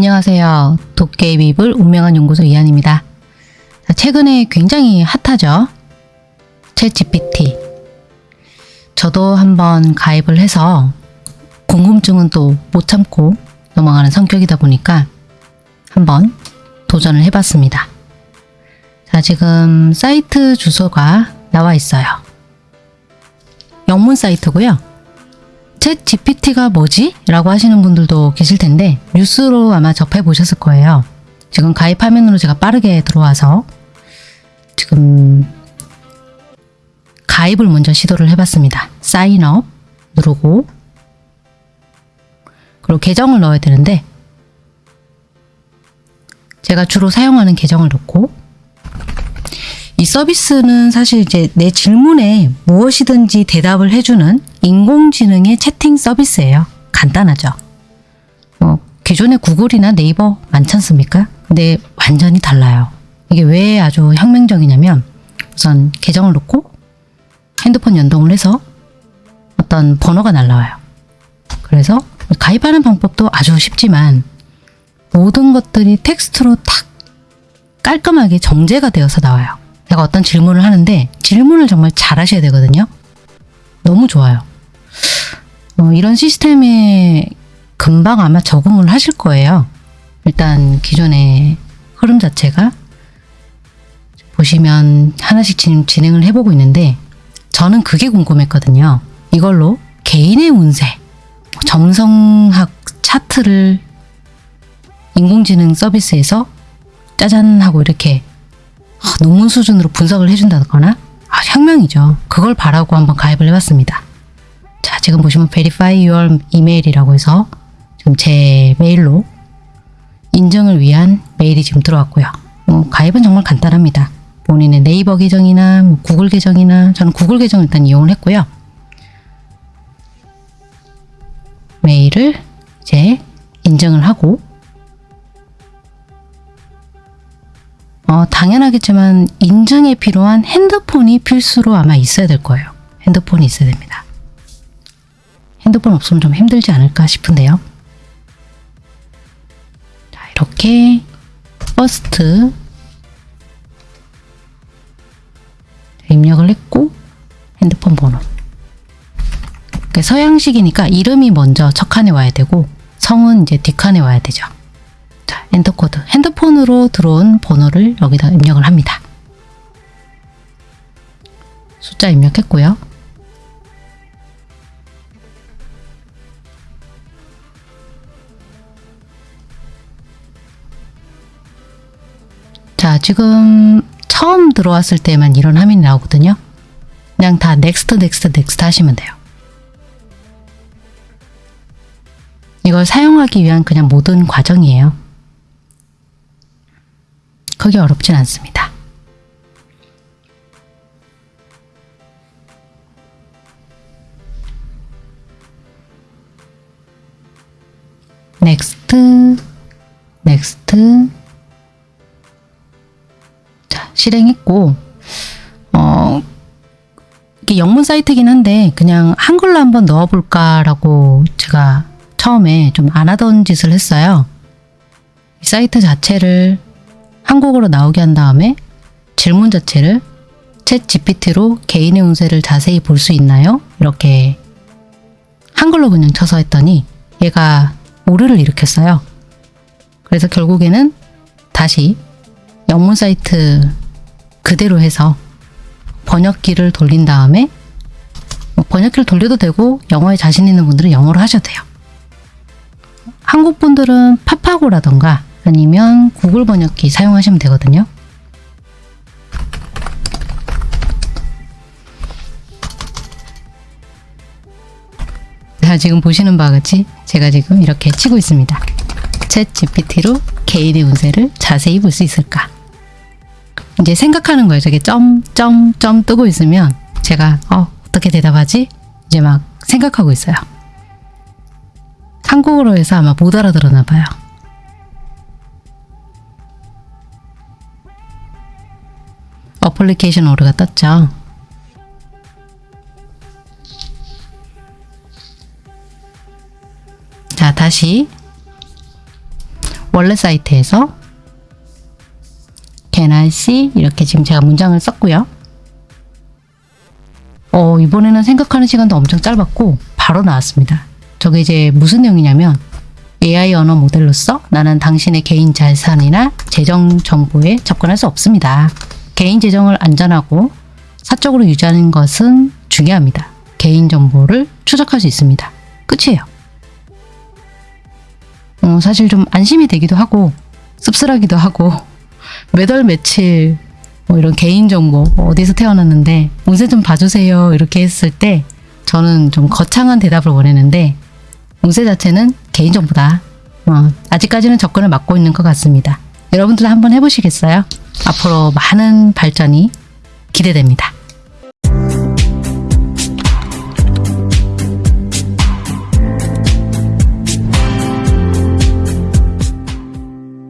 안녕하세요. 도깨비불 운명한 연구소 이한입니다. 자, 최근에 굉장히 핫하죠? 챗 GPT. 저도 한번 가입을 해서 궁금증은 또 못 참고 넘어가는 성격이다 보니까 한번 도전을 해봤습니다. 자, 지금 사이트 주소가 나와 있어요. 영문 사이트고요. 챗 GPT가 뭐지? 라고 하시는 분들도 계실 텐데 뉴스로 아마 접해 보셨을 거예요. 지금 가입 화면으로 제가 빠르게 들어와서 지금 가입을 먼저 시도를 해봤습니다. 사인업 누르고 그리고 계정을 넣어야 되는데 제가 주로 사용하는 계정을 넣고 이 서비스는 사실 이제 내 질문에 무엇이든지 대답을 해주는 인공지능의 채팅 서비스예요. 간단하죠. 뭐 기존의 구글이나 네이버 많지 않습니까? 근데 완전히 달라요. 이게 왜 아주 혁명적이냐면 우선 계정을 넣고 핸드폰 연동을 해서 어떤 번호가 날라와요. 그래서 가입하는 방법도 아주 쉽지만 모든 것들이 텍스트로 탁 깔끔하게 정제가 되어서 나와요. 내가 어떤 질문을 하는데 질문을 정말 잘 하셔야 되거든요. 너무 좋아요. 어, 이런 시스템에 금방 아마 적응을 하실 거예요. 일단 기존의 흐름 자체가 보시면 하나씩 지금 진행을 해보고 있는데 저는 그게 궁금했거든요. 이걸로 개인의 운세, 점성학 차트를 인공지능 서비스에서 짜잔 하고 이렇게 아, 논문 수준으로 분석을 해준다거나 아, 혁명이죠. 그걸 바라고 한번 가입을 해봤습니다. 자, 지금 보시면 Verify Your Email이라고 해서 지금 제 메일로 인증을 위한 메일이 지금 들어왔고요. 뭐 가입은 정말 간단합니다. 본인의 네이버 계정이나 뭐 구글 계정이나 저는 구글 계정 일단 이용을 했고요. 메일을 이제 인증을 하고 어, 당연하겠지만 인증에 필요한 핸드폰이 필수로 아마 있어야 될 거예요. 핸드폰이 있어야 됩니다. 핸드폰 없으면 좀 힘들지 않을까 싶은데요. 자, 이렇게 first 입력을 했고 핸드폰 번호 서양식이니까 이름이 먼저 첫 칸에 와야 되고 성은 이제 뒷칸에 와야 되죠. 자, enter code. 핸드폰으로 들어온 번호를 여기다 입력을 합니다. 숫자 입력했고요. 자, 지금 처음 들어왔을 때만 이런 화면이 나오거든요. 그냥 다 next next next 하시면 돼요. 이걸 사용하기 위한 그냥 모든 과정이에요. 크게 어렵진 않습니다. next next 자 실행했고 어 이게 영문 사이트긴 한데 그냥 한글로 한번 넣어볼까 라고 제가 처음에 좀 안 하던 짓을 했어요. 이 사이트 자체를 한국어로 나오게 한 다음에 질문 자체를 챗 GPT로 개인의 운세를 자세히 볼 수 있나요? 이렇게 한글로 그냥 쳐서 했더니 얘가 오류를 일으켰어요. 그래서 결국에는 다시 영문 사이트 그대로 해서 번역기를 돌린 다음에 뭐 번역기를 돌려도 되고 영어에 자신 있는 분들은 영어로 하셔도 돼요. 한국 분들은 파파고라던가 아니면 구글 번역기 사용하시면 되거든요. 자, 지금 보시는 바와 같이 제가 지금 이렇게 치고 있습니다. 챗 GPT로 개인의 운세를 자세히 볼 수 있을까? 이제 생각하는 거예요. 저게 점, 점, 점 뜨고 있으면 제가 어, 어떻게 대답하지? 이제 막 생각하고 있어요. 한국어로 해서 아마 못 알아들었나 봐요. 어플리케이션 오류가 떴죠. 자, 다시 원래 사이트에서 Can I see? 이렇게 지금 제가 문장을 썼고요. 어, 이번에는 생각하는 시간도 엄청 짧았고 바로 나왔습니다. 저게 이제 무슨 내용이냐면 AI 언어 모델로서 나는 당신의 개인 자산이나 재정 정보에 접근할 수 없습니다. 개인 재정을 안전하고 사적으로 유지하는 것은 중요합니다. 개인 정보를 추적할 수 있습니다. 끝이에요. 어, 사실 좀 안심이 되기도 하고 씁쓸하기도 하고 매달 며칠 뭐 이런 개인 정보 뭐 어디서 태어났는데 운세 좀 봐주세요 이렇게 했을 때 저는 좀 거창한 대답을 원했는데 운세 자체는 개인 정보다 어, 아직까지는 접근을 막고 있는 것 같습니다. 여러분들 한번 해보시겠어요? 앞으로 많은 발전이 기대됩니다.